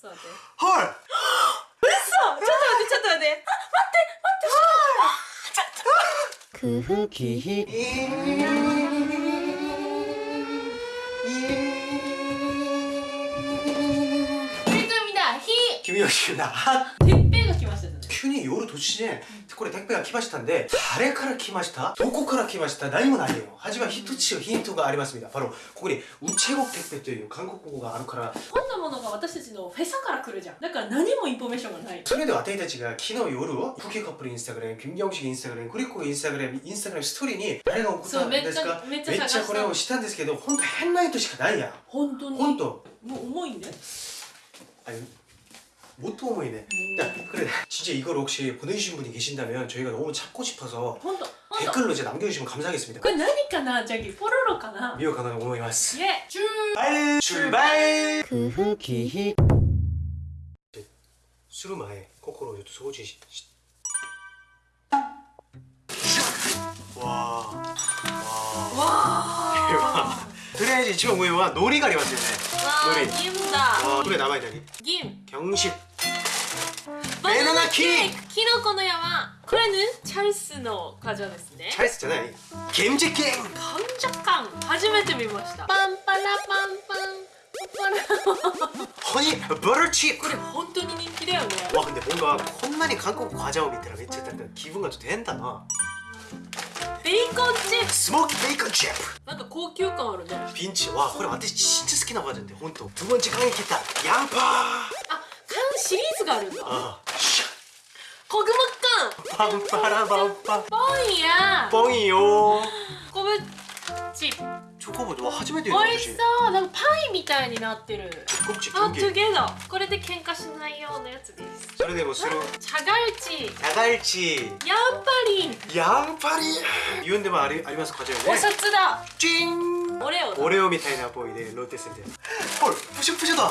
봤어 네. 헐! 됐어! 찾아야 돼 찾아야 돼 아, 맞대 맞대 헐! 찾아 그 후기 필금이다 히 김희영씨나 핫 뒷배가 김하셨잖아요 균이 요로 도치네 これ 택배가 来ましたんで 誰から 来ました?どこから来ました?何もないよ 하지만 히트치의 힌트가 あります바로ここに 우체국 택배 という韓国語があるからこんなものが私たちのフェサから来るじゃんだから何もインフォメーションがないそれで私たちが昨日夜クッキーカップルインスタグラム김경식インスタグラムクリコインスタグラムインスタグラムストーリーに誰が送ったんですかそうめっちゃめっちゃ探したこれをしたんですけど本当変な人しかないやん本当に本当もう重いんで 아 니 뭣도 어머니네 야 그래 진짜 이걸 혹시 보내주신 분이 계신다면 저희가 너무 찾고 싶어서 本当本当 댓글로 이제 남겨주시면 감사하겠습니다 これ何かなジャギポロロかな 미호 가나가 오모이마스 イエチュー 출발 출발 空腹気 수루마에 코코로 요트 소지 시- 시- 와. 와. わ 대박. 그래야지 지금 뭐야 놀이가 리왔어요 あわどれー銀だ 와 그래 남아야 되니 銀 경식 バナナケーケキキノコの山これねチャイスの果樹ですね 잘했잖아 gem제 게임 感謝感初めて見ましたパンパラパンパンパンパラ 허니 버터칩 これ本当に人気だよね 와 근데 뭔가 콘난이韓国 과자오 밑에라 미쳤다 기분가 좀 된다 나 ベーコンチップ 스모키 베이컨 칩 なんか高級感あるね 빈치 와これ 私 진짜 好きな 과자인데 혼또 두 번째 강의 기타 양파 シリーズがあるんだ。あ。あコグマッカンパンパラパンパ。ンボンや。ボンよ。コブチ。チョコブは初めて美味しそう。なんかパイみたいになってる。あ、トゥゲダこれで喧嘩しないようなやつです。それでもそれチャガルチチャガルチヤンパリンヤンパリン言うんでもありありますかこちらね。お札だ。チン。オレオオレオみたいなボイでローテスでほらプシュプシュだ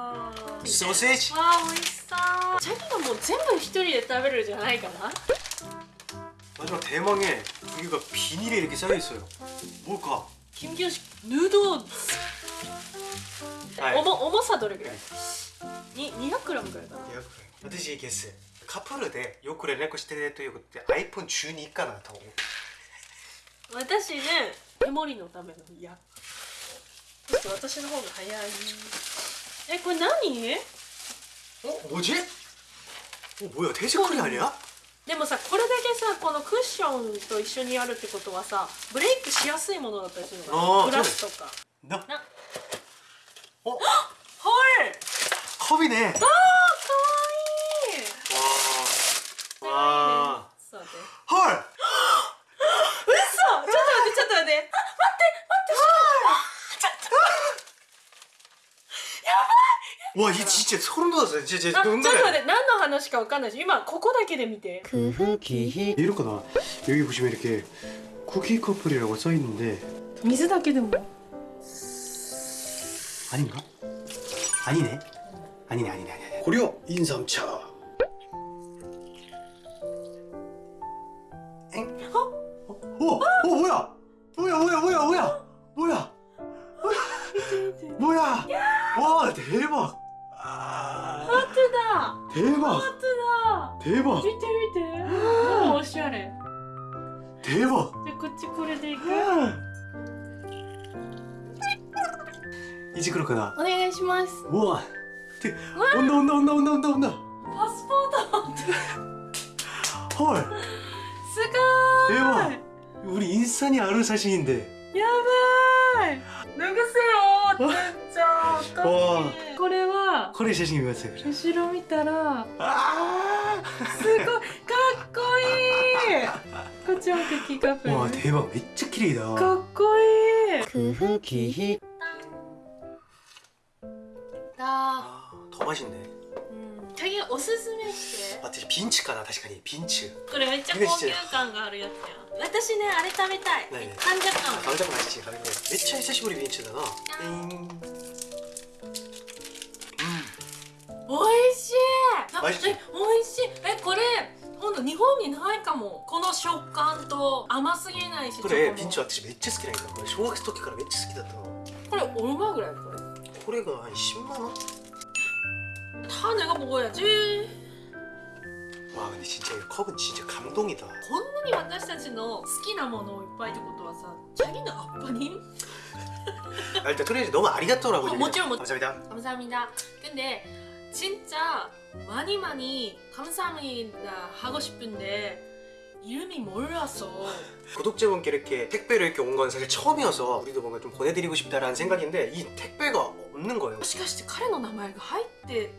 わー 소세지 わあ美味しそうチャギがもう全部一人で食べるんじゃないかな 마지막 대망에 여기가 비닐에 이렇게 쌓여 있어요 뭘까 金魚式ヌードルはい重重さどれぐらいに 200g ぐらいかな 200g 私ゲスカップルでよく連絡してねということで iPhone12 かなと思う私ねメモリのための嫌ちょっと私の方が早い えこれ何 어? 뭐지? 어 뭐야 돼지코리 아니야? でもさこれだけさこのクッションと一緒にやるってことはさブレイクしやすいものだったりするのかあーなグラスとか 나? な 어? はいあ 컵이네 ーかわいい 와 와. 와, 이 진짜 소름 돋았어요. 진짜, あち 진짜 ょっと待っ 농담이 て何の話かわかんないし今ここだけで見て空腹気 이렇구나. 여기 보시면 이렇게 쿠키 커플이라고 써 있는데 水だけでも 아닌가? 아니네. 아니네, 아니네, 아니네. 고려 인삼차. だ定番ー当だ。定番見て見て。もうおしゃれ。定番じゃこっちこれでいく？いじくるかなお願いします。うわ。っ女女女女女女。パスポート。はい。すごい。定番우리 인스타에 사진인데 야바이 누구세요 진짜 어떡해 これは 커리 사진 입었어요. 그래. 後ろ見たら 아. すごいかっこいいこっちもクッキーカップ 와 대박. 진짜綺麗だ.かっこいい空腹気 だ 아, 더 맛있네. うん チャギおすすめして私ピンチかな確かにピンチこれめっちゃ高級感があるやつやん私ねあれ食べたい何患者感食べたくないし食べたくないめっちゃ久しぶりピンチだな えーんおいしいあ美味しいえおいしいえこれほんと日本にないかもこの食感と甘すぎないしこれチョコもピンチ私めっちゃ好きなんだこれ小学生時からめっちゃ好きだったのこれ얼마ぐらいこれこれが10万원 다 내가 먹어야지 와 근데 진짜 이 컵은 진짜 감동이다 こんなに私たちの好きなものをいっぱいってことはさチャギのアッパ님 아, 일단 토레이즈 너무 아리가또라고 어, 얘기해요. 뭐죠, 뭐- 감사합니다 감사합니다 근데 진짜 많이 많이 감사합니다 하고 싶은데 이름이 몰라서 구독자분께 이렇게 택배로 이렇게 온 건 사실 처음이어서 우리도 뭔가 좀 보내드리고 싶다라는 생각인데 이 택배가 없는 거예요 もしかして彼の名前が入って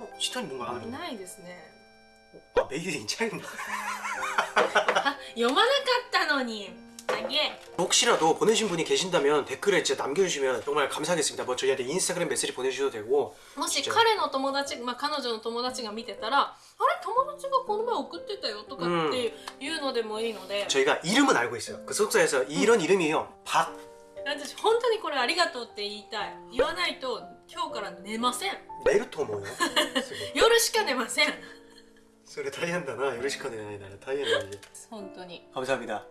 어, 시간이 뭔가 いないですね 아 메이드 인 차이나 あ読まなかったのに あげ 혹시라도 보내신 분이 계신다면 댓글에 진짜 남겨주시면 정말 감사하겠습니다 뭐 저희한테 인스타그램 메시지 보내주셔도 되고 もしじゃあ彼の友達、まあ、彼女の友達が見てたらあれ友達がこの前送ってたよとかっていうのでもいいので、 저희가 이름은 알고 있어요 그 소속사에서 이런 이름이에요 박 私本当にこれありがとうって言いたい言わないと今日から寝ません 메르토 뭐예요? 夜しか寝ません それ大変だなよろしくお願いだな大変だね本当に 감사합니다